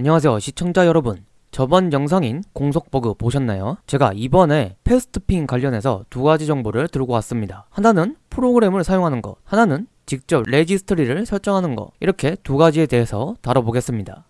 안녕하세요 시청자 여러분. 저번 영상인 공속버그 보셨나요? 제가 이번에 fast ping 관련해서 두 가지 정보를 들고 왔습니다. 하나는 프로그램을 사용하는 것 하나는 직접 레지스트리를 설정하는 것 이렇게 두 가지에 대해서 다뤄보겠습니다.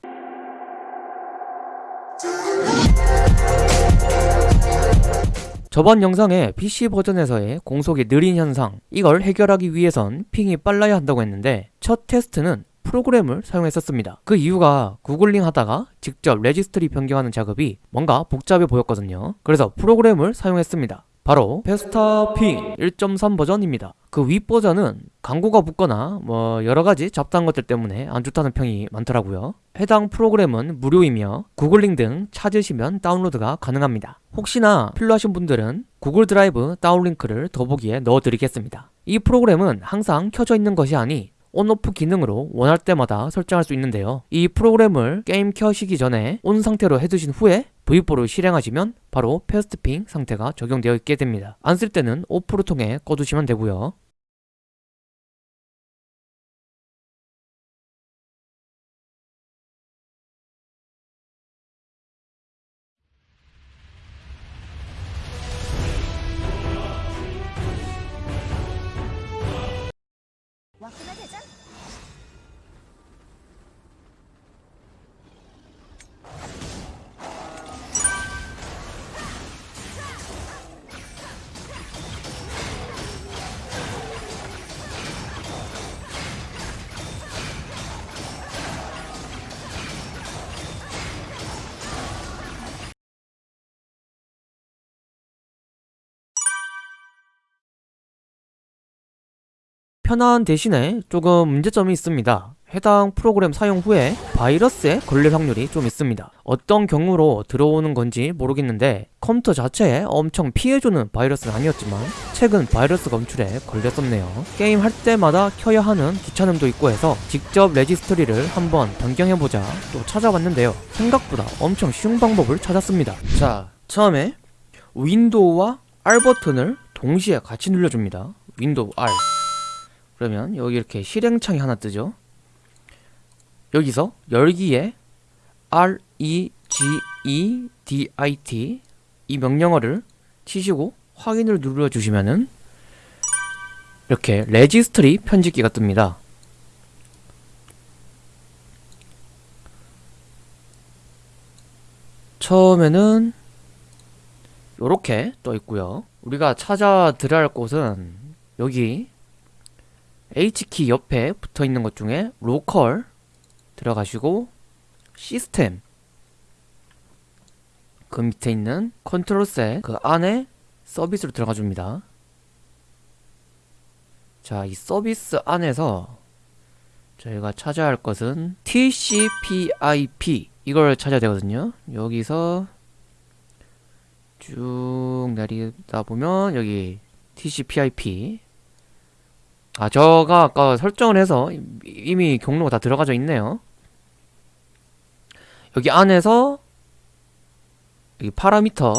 저번 영상에 PC 버전에서의 공속이 느린 현상 이걸 해결하기 위해선 ping이 빨라야 한다고 했는데 첫 테스트는 프로그램을 사용했었습니다. 그 이유가 구글링 하다가 직접 레지스트리 변경하는 작업이 뭔가 복잡해 보였거든요. 그래서 프로그램을 사용했습니다. 바로 Fast Ping 1.3 버전입니다. 그 윗 버전은 광고가 붙거나 뭐 여러가지 잡다한 것들 때문에 안 좋다는 평이 많더라고요. 해당 프로그램은 무료이며 구글링 등 찾으시면 다운로드가 가능합니다. 혹시나 필요하신 분들은 구글 드라이브 down link를 더보기에 넣어드리겠습니다. 이 프로그램은 항상 켜져 있는 것이 아니 on off 기능으로 원할 때마다 설정할 수 있는데요. 이 프로그램을 게임 켜시기 전에 on 상태로 해두신 후에 V4를 실행하시면 바로 fast ping 상태가 적용되어 있게 됩니다. 안 쓸 때는 off를 통해 꺼두시면 되고요. 왔구나 대장. 편한 대신에 조금 문제점이 있습니다. 해당 프로그램 사용 후에 바이러스에 걸릴 확률이 좀 있습니다. 어떤 경우로 들어오는 건지 모르겠는데 컴퓨터 자체에 엄청 피해주는 바이러스는 아니었지만 최근 바이러스 검출에 걸렸었네요. 게임 할 때마다 켜야 하는 귀찮음도 있고 해서 직접 레지스트리를 한번 변경해보자 또 찾아봤는데요. 생각보다 엄청 쉬운 방법을 찾았습니다. 자, 처음에 윈도우와 R 버튼을 동시에 같이 눌러줍니다. 윈도우 R 그러면 여기 이렇게 실행창이 하나 뜨죠? 여기서 열기에 R E G E D I T 이 명령어를 치시고 확인을 눌러 주시면은 이렇게 레지스트리 편집기가 뜹니다. 처음에는 요렇게 떠 있고요. 우리가 찾아 들어야 할 곳은 여기 HKEY 옆에 붙어 있는 것 중에 local 들어가시고 시스템. 그 밑에 있는 control set 그 안에 서비스로 들어가 줍니다. 자 이 서비스 안에서 저희가 찾아야 할 것은 TCP/IP 이걸 찾아야 되거든요. 여기서 쭉 내리다 보면 여기 TCP/IP 아 저가 아까 설정을 해서 이미 경로가 다 들어가져 있네요. 여기 안에서 여기 파라미터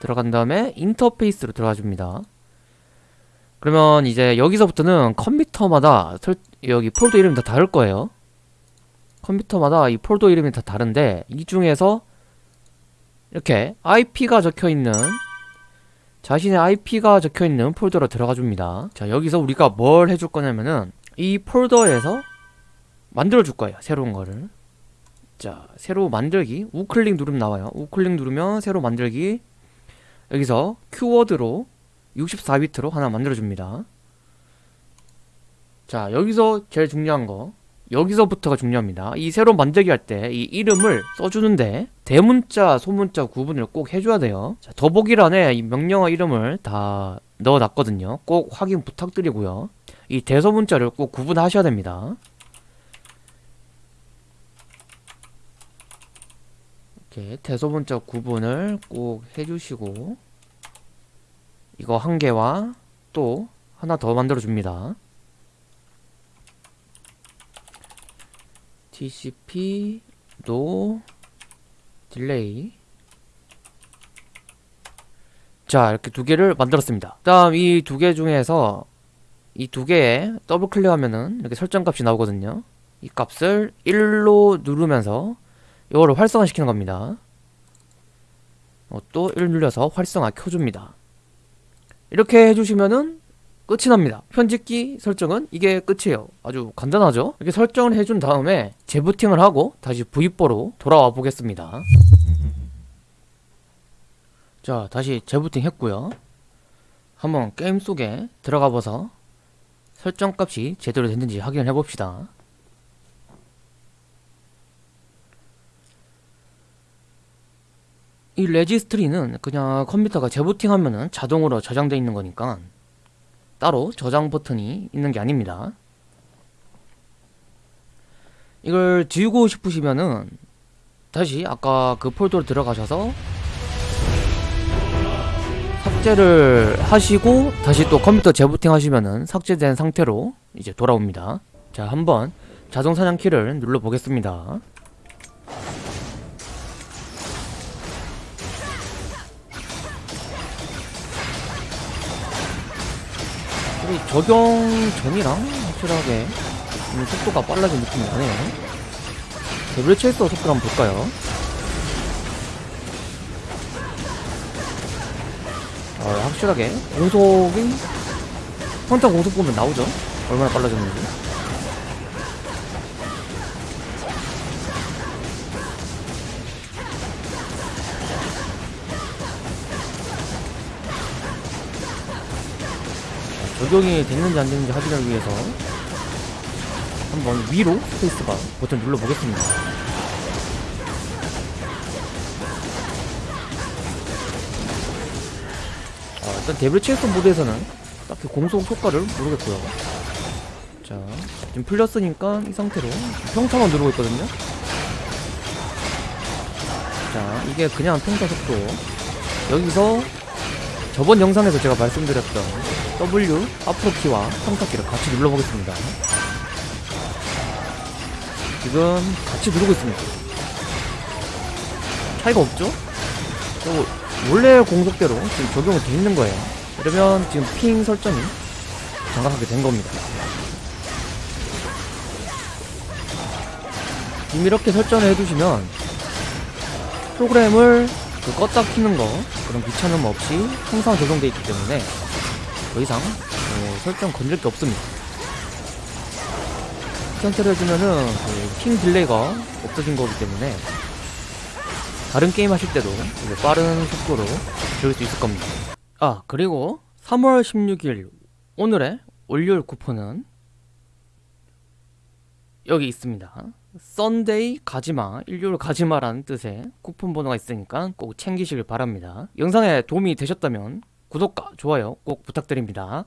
들어간 다음에 인터페이스로 들어가 줍니다. 그러면 이제 여기서부터는 컴퓨터마다 설, 여기 폴더 이름이 다 다를 거예요. 컴퓨터마다 이 폴더 이름이 다 다른데 이 중에서 이렇게 IP가 적혀있는 자신의 IP가 적혀있는 폴더로 들어가 줍니다. 자 여기서 우리가 뭘 해줄 거냐면은 이 폴더에서 만들어 줄 거예요 새로운 거를. 자 새로 만들기 우클릭 누르면 나와요. 우클릭 누르면 새로 만들기. 여기서 키워드로 64비트로 하나 만들어 줍니다. 자 여기서 제일 중요한 거 여기서부터가 중요합니다. 이 새로 만들기 할 때 이 이름을 써주는데 대문자, 소문자 구분을 꼭 해줘야 돼요. 자, 더보기란에 이 명령어 이름을 다 넣어놨거든요. 꼭 확인 부탁드리고요. 이 대소문자를 꼭 구분하셔야 됩니다. 이렇게 대소문자 구분을 꼭 해주시고 이거 한 개와 또 하나 더 만들어 줍니다 TCP no delay 자 이렇게 두 개를 만들었습니다 다음 이 두 개 중에서 이 두 개에 더블 클릭하면은 이렇게 설정 값이 나오거든요 이 값을 1로 누르면서 이거를 활성화시키는 겁니다. 어, 또1 눌려서 활성화 켜줍니다. 이렇게 해주시면은 끝이 납니다. 편집기 설정은 이게 끝이에요. 아주 간단하죠? 이렇게 설정을 해준 다음에 재부팅을 하고 다시 V4로 돌아와 보겠습니다. 자, 다시 재부팅 했고요. 한번 게임 속에 들어가 봐서 설정 값이 제대로 됐는지 확인을 해봅시다. 이 레지스트리는 그냥 컴퓨터가 재부팅 하면은 자동으로 저장되어 있는 거니까 따로 저장 버튼이 있는 게 아닙니다. 이걸 지우고 싶으시면은 다시 아까 그 폴더로 들어가셔서 삭제를 하시고 다시 또 컴퓨터 재부팅 하시면은 삭제된 상태로 이제 돌아옵니다. 자, 한번 자동 사냥 키를 눌러 보겠습니다. 우리 적용 전이랑 확실하게 음, 속도가 빨라진 느낌이 나네요. 데블 체이서 속도 한번 볼까요? 어, 확실하게 공속이 평타 공속 보면 나오죠? 얼마나 빨라졌는지. 적용이 됐는지 안 됐는지 확인을 위해서 한번 위로 스페이스바 버튼 눌러보겠습니다. 아, 일단 데블 체스 모드에서는 딱히 공속 효과를 모르겠고요. 자, 지금 풀렸으니까 이 상태로 평타만 누르고 있거든요. 자, 이게 그냥 평타 속도. 여기서 저번 영상에서 제가 말씀드렸던 W 앞으로 키와 평타 키를 같이 눌러보겠습니다. 지금 같이 누르고 있습니다. 차이가 없죠? 원래 공속대로 지금 적용이 돼 있는 거예요. 그러면 지금 핑 설정이 정확하게 된 겁니다. 지금 이렇게 설정을 해두시면 프로그램을 그 껐다 키는 거 그런 귀찮음 없이 항상 적용되어 있기 때문에 더 이상 어, 설정 건드릴 게 없습니다. 선택을 해주면은 그 ping delay가 없어진 거기 때문에 다른 게임 하실 때도 빠른 속도로 즐길 수 있을 겁니다. 아 그리고 3월 16일 오늘의 월요일 쿠폰은 여기 있습니다. 썬데이 가지마, 일요일 가지마라는 뜻의 쿠폰 번호가 있으니까 꼭 챙기시길 바랍니다. 영상에 도움이 되셨다면 구독과 좋아요 꼭 부탁드립니다.